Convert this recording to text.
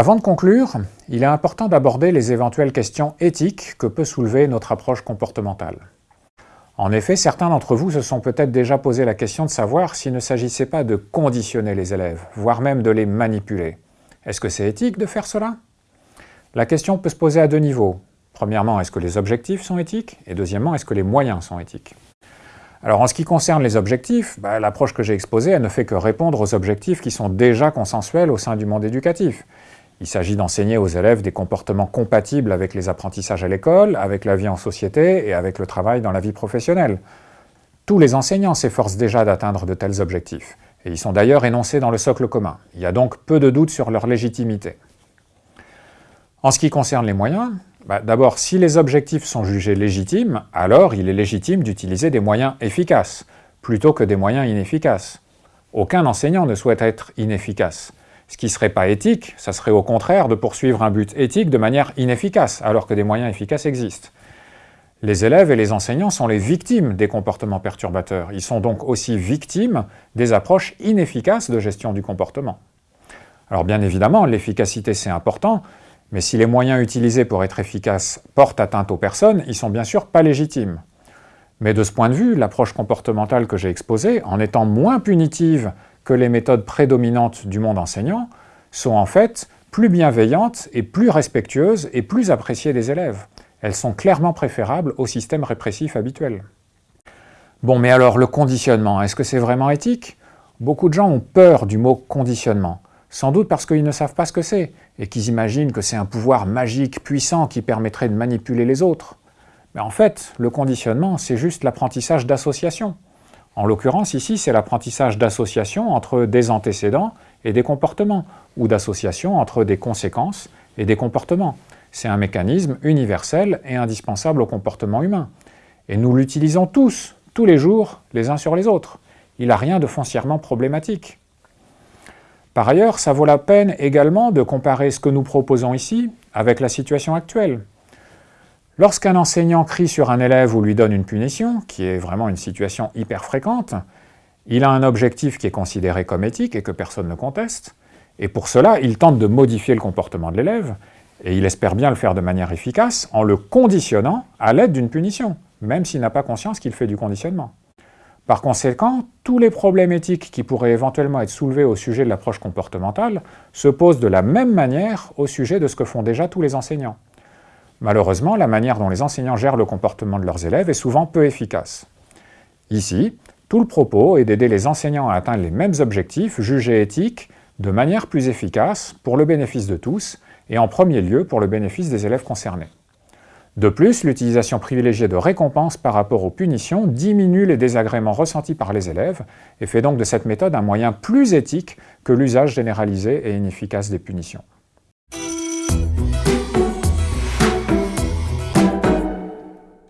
Avant de conclure, il est important d'aborder les éventuelles questions éthiques que peut soulever notre approche comportementale. En effet, certains d'entre vous se sont peut-être déjà posé la question de savoir s'il ne s'agissait pas de conditionner les élèves, voire même de les manipuler. Est-ce que c'est éthique de faire cela? La question peut se poser à deux niveaux. Premièrement, est-ce que les objectifs sont éthiques? Et deuxièmement, est-ce que les moyens sont éthiques? Alors en ce qui concerne les objectifs, bah, l'approche que j'ai exposée, ne fait que répondre aux objectifs qui sont déjà consensuels au sein du monde éducatif. Il s'agit d'enseigner aux élèves des comportements compatibles avec les apprentissages à l'école, avec la vie en société et avec le travail dans la vie professionnelle. Tous les enseignants s'efforcent déjà d'atteindre de tels objectifs, et ils sont d'ailleurs énoncés dans le socle commun. Il y a donc peu de doute sur leur légitimité. En ce qui concerne les moyens, bah, d'abord, si les objectifs sont jugés légitimes, alors il est légitime d'utiliser des moyens efficaces, plutôt que des moyens inefficaces. Aucun enseignant ne souhaite être inefficace. Ce qui ne serait pas éthique, ça serait au contraire de poursuivre un but éthique de manière inefficace, alors que des moyens efficaces existent. Les élèves et les enseignants sont les victimes des comportements perturbateurs. Ils sont donc aussi victimes des approches inefficaces de gestion du comportement. Alors bien évidemment, l'efficacité c'est important, mais si les moyens utilisés pour être efficaces portent atteinte aux personnes, ils sont bien sûr pas légitimes. Mais de ce point de vue, l'approche comportementale que j'ai exposée, en étant moins punitive que les méthodes prédominantes du monde enseignant sont en fait plus bienveillantes et plus respectueuses et plus appréciées des élèves. Elles sont clairement préférables au système répressif habituel. Bon, mais alors le conditionnement, est-ce que c'est vraiment éthique? Beaucoup de gens ont peur du mot conditionnement, sans doute parce qu'ils ne savent pas ce que c'est, et qu'ils imaginent que c'est un pouvoir magique, puissant, qui permettrait de manipuler les autres. Mais en fait, le conditionnement, c'est juste l'apprentissage d'association. En l'occurrence, ici, c'est l'apprentissage d'association entre des antécédents et des comportements, ou d'association entre des conséquences et des comportements. C'est un mécanisme universel et indispensable au comportement humain. Et nous l'utilisons tous, tous les jours, les uns sur les autres. Il n'a rien de foncièrement problématique. Par ailleurs, ça vaut la peine également de comparer ce que nous proposons ici avec la situation actuelle. Lorsqu'un enseignant crie sur un élève ou lui donne une punition, qui est vraiment une situation hyper fréquente, il a un objectif qui est considéré comme éthique et que personne ne conteste, et pour cela, il tente de modifier le comportement de l'élève, et il espère bien le faire de manière efficace en le conditionnant à l'aide d'une punition, même s'il n'a pas conscience qu'il fait du conditionnement. Par conséquent, tous les problèmes éthiques qui pourraient éventuellement être soulevés au sujet de l'approche comportementale se posent de la même manière au sujet de ce que font déjà tous les enseignants. Malheureusement, la manière dont les enseignants gèrent le comportement de leurs élèves est souvent peu efficace. Ici, tout le propos est d'aider les enseignants à atteindre les mêmes objectifs jugés éthiques de manière plus efficace pour le bénéfice de tous et en premier lieu pour le bénéfice des élèves concernés. De plus, l'utilisation privilégiée de récompenses par rapport aux punitions diminue les désagréments ressentis par les élèves et fait donc de cette méthode un moyen plus éthique que l'usage généralisé et inefficace des punitions.